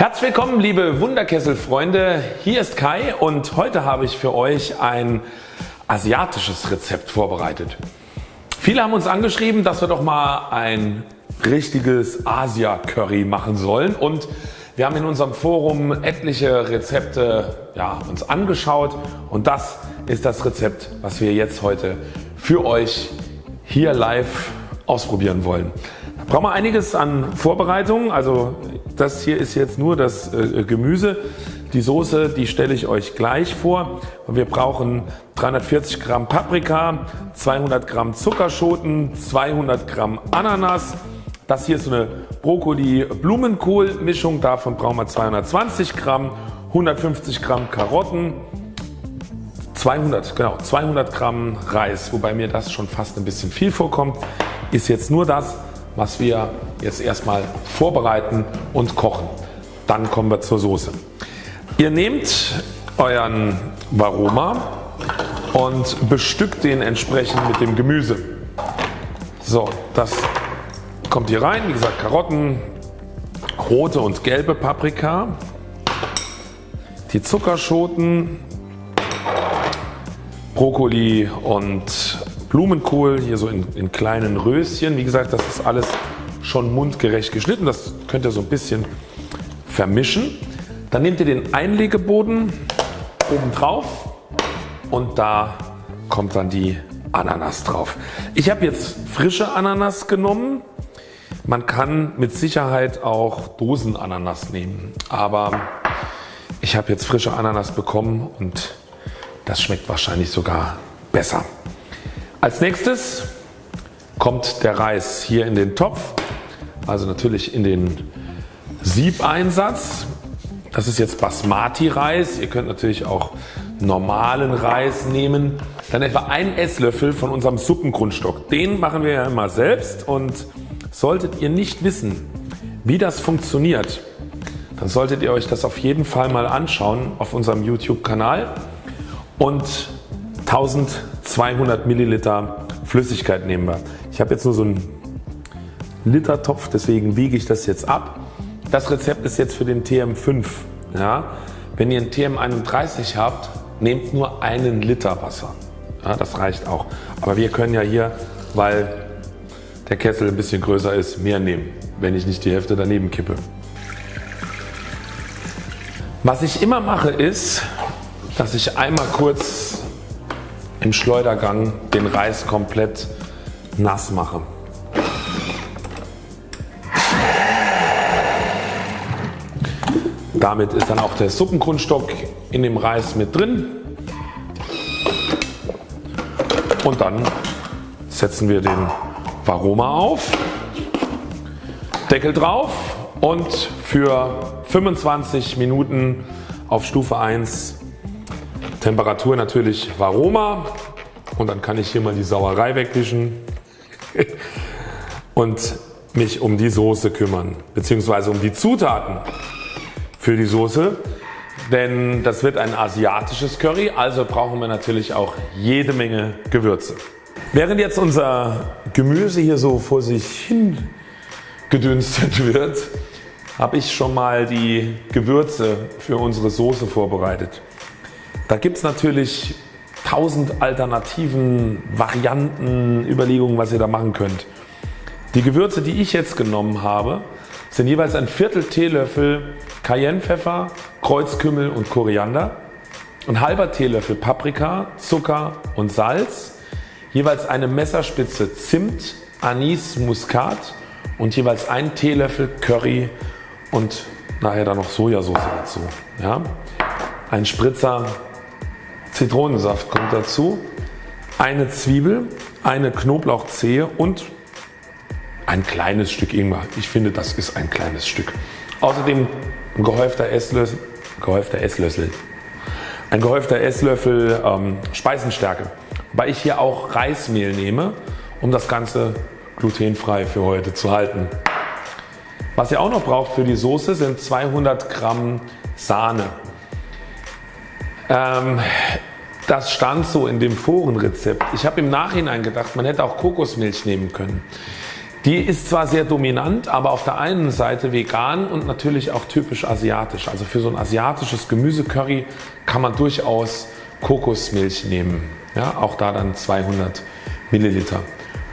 Herzlich willkommen liebe Wunderkesselfreunde, hier ist Kai und heute habe ich für euch ein asiatisches Rezept vorbereitet. Viele haben uns angeschrieben, dass wir doch mal ein richtiges Asia Curry machen sollen und wir haben in unserem Forum etliche Rezepte ja, uns angeschaut und das ist das Rezept was wir jetzt heute für euch hier live ausprobieren wollen. Da brauchen wir einiges an Vorbereitungen. Also das hier ist jetzt nur das äh, Gemüse. Die Soße die stelle ich euch gleich vor. Wir brauchen 340 Gramm Paprika, 200 Gramm Zuckerschoten, 200 Gramm Ananas. Das hier ist so eine Brokkoli-Blumenkohl Mischung. Davon brauchen wir 220 Gramm, 150 Gramm Karotten, 200, genau, 200 Gramm Reis, wobei mir das schon fast ein bisschen viel vorkommt, ist jetzt nur das was wir jetzt erstmal vorbereiten und kochen. Dann kommen wir zur Soße. Ihr nehmt euren Varoma und bestückt den entsprechend mit dem Gemüse. So, das kommt hier rein. Wie gesagt Karotten, rote und gelbe Paprika, die Zuckerschoten, Brokkoli und Blumenkohl hier so in, in kleinen Röschen. Wie gesagt das ist alles schon mundgerecht geschnitten. Das könnt ihr so ein bisschen vermischen. Dann nehmt ihr den Einlegeboden oben drauf und da kommt dann die Ananas drauf. Ich habe jetzt frische Ananas genommen. Man kann mit Sicherheit auch Dosenananas nehmen, aber ich habe jetzt frische Ananas bekommen und das schmeckt wahrscheinlich sogar besser. Als nächstes kommt der Reis hier in den Topf, also natürlich in den Siebeinsatz. Das ist jetzt Basmati Reis. Ihr könnt natürlich auch normalen Reis nehmen. Dann etwa ein Esslöffel von unserem Suppengrundstock. Den machen wir ja immer selbst und solltet ihr nicht wissen wie das funktioniert, dann solltet ihr euch das auf jeden Fall mal anschauen auf unserem YouTube Kanal und 1200 Milliliter Flüssigkeit nehmen wir. Ich habe jetzt nur so einen Liter Topf, deswegen wiege ich das jetzt ab. Das Rezept ist jetzt für den TM5. Ja. Wenn ihr einen TM31 habt, nehmt nur einen Liter Wasser. Ja, das reicht auch. Aber wir können ja hier, weil der Kessel ein bisschen größer ist, mehr nehmen, wenn ich nicht die Hälfte daneben kippe. Was ich immer mache ist, dass ich einmal kurz im Schleudergang den Reis komplett nass mache. Damit ist dann auch der Suppengrundstock in dem Reis mit drin. Und dann setzen wir den Varoma auf, Deckel drauf und für 25 Minuten auf Stufe 1 Temperatur natürlich Varoma. Und dann kann ich hier mal die Sauerei wegwischen und mich um die Soße kümmern bzw. um die Zutaten für die Soße. Denn das wird ein asiatisches Curry, also brauchen wir natürlich auch jede Menge Gewürze. Während jetzt unser Gemüse hier so vor sich hin gedünstet wird, habe ich schon mal die Gewürze für unsere Soße vorbereitet. Da gibt es natürlich tausend Alternativen, Varianten, Überlegungen was ihr da machen könnt. Die Gewürze die ich jetzt genommen habe sind jeweils ein Viertel Teelöffel Cayennepfeffer, Kreuzkümmel und Koriander, ein halber Teelöffel Paprika, Zucker und Salz, jeweils eine Messerspitze Zimt, Anis, Muskat und jeweils ein Teelöffel Curry und nachher dann noch Sojasauce dazu. Ja. Ein Spritzer Zitronensaft kommt dazu, eine Zwiebel, eine Knoblauchzehe und ein kleines Stück Ingwer. Ich finde das ist ein kleines Stück. Außerdem ein gehäufter Esslöffel, gehäufter Esslöffel, ein gehäufter Esslöffel ähm, Speisenstärke. Wobei ich hier auch Reismehl nehme um das Ganze glutenfrei für heute zu halten. Was ihr auch noch braucht für die Soße sind 200 Gramm Sahne. Ähm, das stand so in dem Forenrezept. Ich habe im Nachhinein gedacht man hätte auch Kokosmilch nehmen können. Die ist zwar sehr dominant, aber auf der einen Seite vegan und natürlich auch typisch asiatisch. Also für so ein asiatisches Gemüsecurry kann man durchaus Kokosmilch nehmen. Ja, auch da dann 200 Milliliter.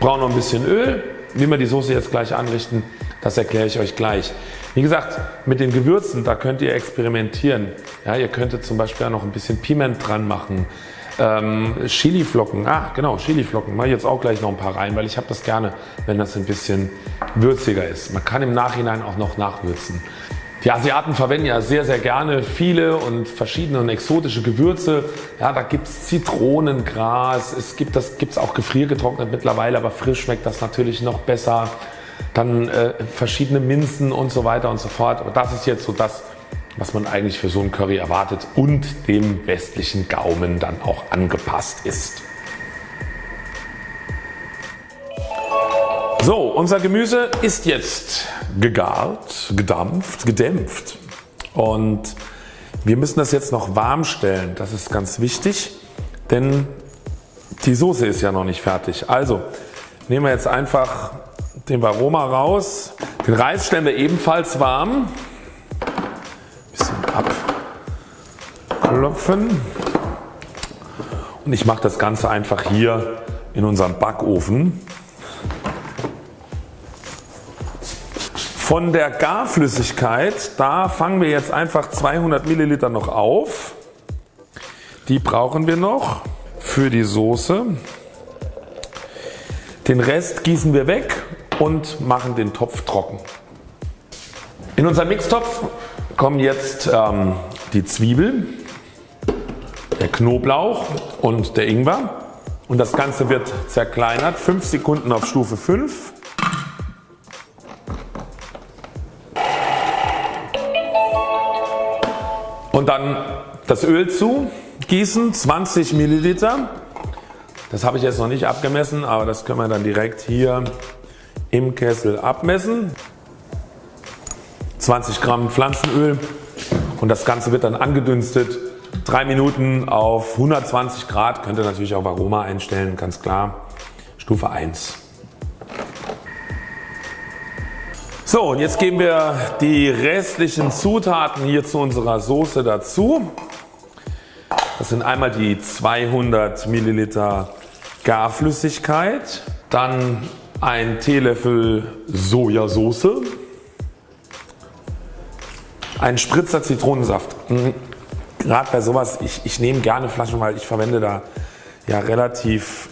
Brauchen noch ein bisschen Öl. Wie wir die Soße jetzt gleich anrichten, das erkläre ich euch gleich. Wie gesagt, mit den Gewürzen, da könnt ihr experimentieren. Ja, ihr könntet zum Beispiel auch noch ein bisschen Piment dran machen. Ähm, Chiliflocken, ah genau, Chiliflocken, mache ich jetzt auch gleich noch ein paar rein, weil ich habe das gerne, wenn das ein bisschen würziger ist. Man kann im Nachhinein auch noch nachwürzen. Die Asiaten verwenden ja sehr sehr gerne viele und verschiedene und exotische Gewürze. Ja, da gibt es Zitronengras, es gibt das gibt's auch gefriergetrocknet mittlerweile, aber frisch schmeckt das natürlich noch besser. Dann äh, verschiedene Minzen und so weiter und so fort. Aber das ist jetzt so das was man eigentlich für so ein Curry erwartet und dem westlichen Gaumen dann auch angepasst ist. So, unser Gemüse ist jetzt gegart, gedampft, gedämpft und wir müssen das jetzt noch warm stellen. Das ist ganz wichtig, denn die Soße ist ja noch nicht fertig. Also nehmen wir jetzt einfach den Varoma raus. Den Reis stellen wir ebenfalls warm abklopfen und ich mache das Ganze einfach hier in unserem Backofen. Von der Garflüssigkeit, da fangen wir jetzt einfach 200 Milliliter noch auf. Die brauchen wir noch für die Soße. Den Rest gießen wir weg und machen den Topf trocken. In unserem Mixtopf kommen jetzt ähm, die Zwiebel, der Knoblauch und der Ingwer und das Ganze wird zerkleinert. 5 Sekunden auf Stufe 5. Und dann das Öl zu gießen 20 Milliliter. Das habe ich jetzt noch nicht abgemessen, aber das können wir dann direkt hier im Kessel abmessen. 20 Gramm Pflanzenöl und das Ganze wird dann angedünstet. 3 Minuten auf 120 Grad, könnt ihr natürlich auch Aroma einstellen, ganz klar. Stufe 1. So und jetzt geben wir die restlichen Zutaten hier zu unserer Soße dazu. Das sind einmal die 200 Milliliter Garflüssigkeit, dann ein Teelöffel Sojasauce, ein Spritzer Zitronensaft. Mhm. Gerade bei sowas, ich, ich nehme gerne Flaschen, weil ich verwende da ja relativ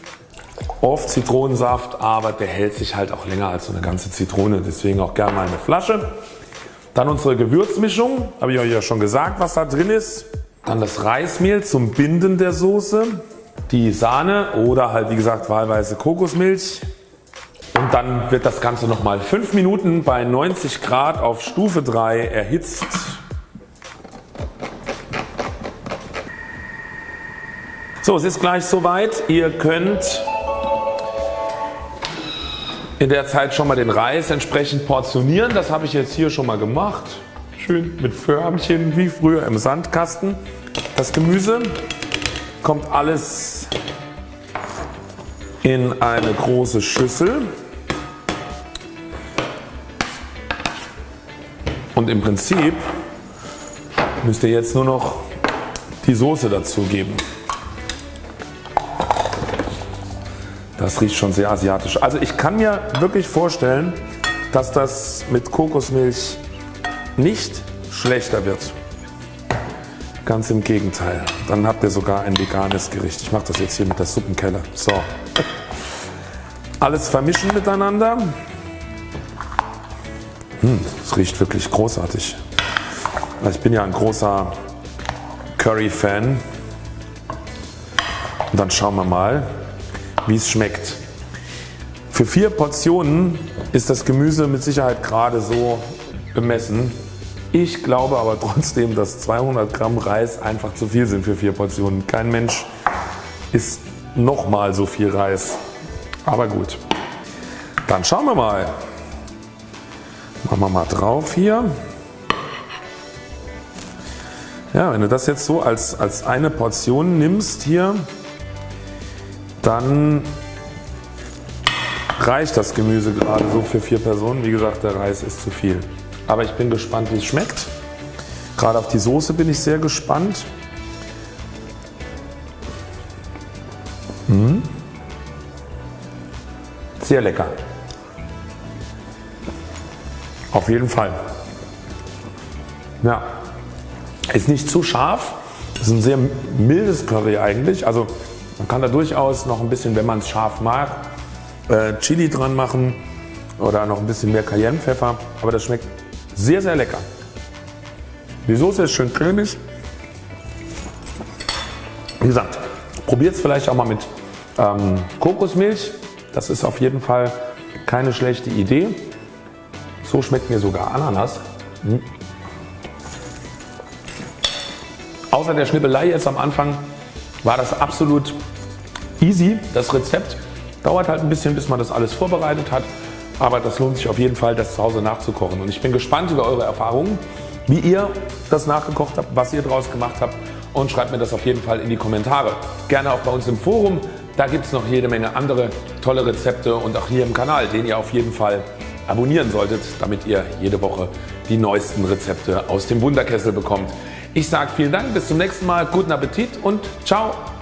oft Zitronensaft, aber der hält sich halt auch länger als so eine ganze Zitrone. Deswegen auch gerne mal eine Flasche. Dann unsere Gewürzmischung, habe ich euch ja schon gesagt was da drin ist. Dann das Reismehl zum Binden der Soße. Die Sahne oder halt wie gesagt wahlweise Kokosmilch. Und dann wird das Ganze nochmal 5 Minuten bei 90 Grad auf Stufe 3 erhitzt. So es ist gleich soweit. Ihr könnt in der Zeit schon mal den Reis entsprechend portionieren. Das habe ich jetzt hier schon mal gemacht. Schön mit Förmchen wie früher im Sandkasten. Das Gemüse kommt alles in eine große Schüssel. Und im Prinzip müsst ihr jetzt nur noch die Soße dazu geben. Das riecht schon sehr asiatisch. Also ich kann mir wirklich vorstellen, dass das mit Kokosmilch nicht schlechter wird. Ganz im Gegenteil. Dann habt ihr sogar ein veganes Gericht. Ich mache das jetzt hier mit der Suppenkelle. So. Alles vermischen miteinander. Hm, es riecht wirklich großartig. Ich bin ja ein großer Curry-Fan. Und dann schauen wir mal, wie es schmeckt. Für vier Portionen ist das Gemüse mit Sicherheit gerade so bemessen. Ich glaube aber trotzdem, dass 200 Gramm Reis einfach zu viel sind für vier Portionen. Kein Mensch isst nochmal so viel Reis. Aber gut. Dann schauen wir mal. Machen wir mal drauf hier. Ja, wenn du das jetzt so als, als eine Portion nimmst hier, dann reicht das Gemüse gerade so für vier Personen. Wie gesagt, der Reis ist zu viel. Aber ich bin gespannt, wie es schmeckt. Gerade auf die Soße bin ich sehr gespannt. Mmh. Sehr lecker. Auf jeden Fall. Ja. Ist nicht zu scharf. Ist ein sehr mildes Curry eigentlich. Also man kann da durchaus noch ein bisschen, wenn man es scharf mag, äh, Chili dran machen oder noch ein bisschen mehr Cayennepfeffer. Aber das schmeckt sehr, sehr lecker. Die Soße ist schön cremig. Wie gesagt, probiert es vielleicht auch mal mit ähm, Kokosmilch. Das ist auf jeden Fall keine schlechte Idee. So schmeckt mir sogar Ananas. Hm. Außer der Schnippelei jetzt am Anfang war das absolut easy, das Rezept. Dauert halt ein bisschen, bis man das alles vorbereitet hat. Aber das lohnt sich auf jeden Fall, das zu Hause nachzukochen. Und ich bin gespannt über eure Erfahrungen, wie ihr das nachgekocht habt, was ihr daraus gemacht habt. Und schreibt mir das auf jeden Fall in die Kommentare. Gerne auch bei uns im Forum. Da gibt es noch jede Menge andere tolle Rezepte und auch hier im Kanal, den ihr auf jeden Fall abonnieren solltet, damit ihr jede Woche die neuesten Rezepte aus dem Wunderkessel bekommt. Ich sage vielen Dank, bis zum nächsten Mal, guten Appetit und ciao!